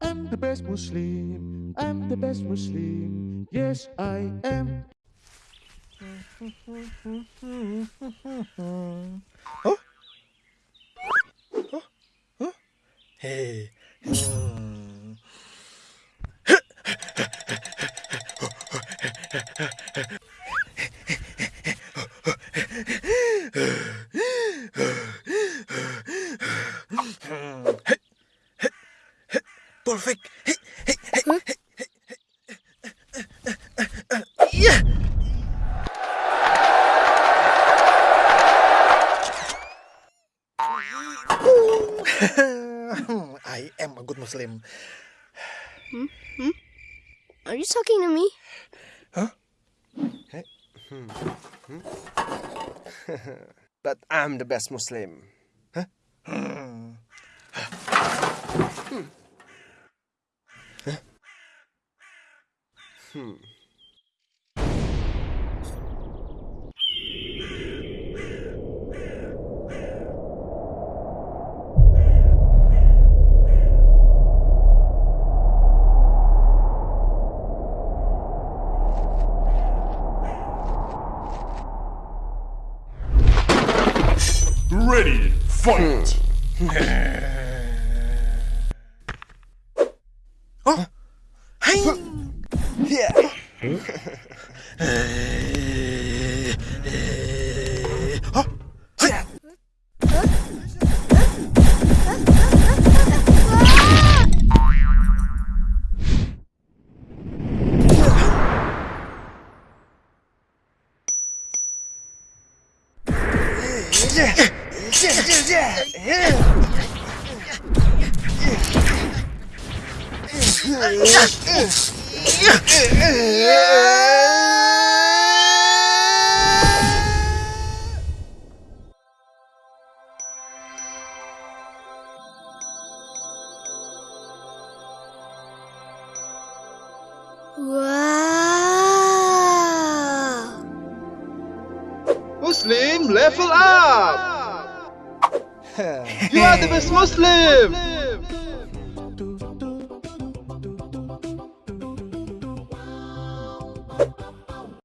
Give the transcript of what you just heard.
I'm the best Muslim. I'm the best Muslim. Yes, I am. Huh? Huh? Huh? Hey. Hmm. Perfect. Yeah. I am a good Muslim. Hmm? Hmm? Are you talking to me? Huh? Hmm, hmm. But I'm the best Muslim. Hmm. Ready, fight! Yeah. Wow! Muslim, level up! You are the best Muslim!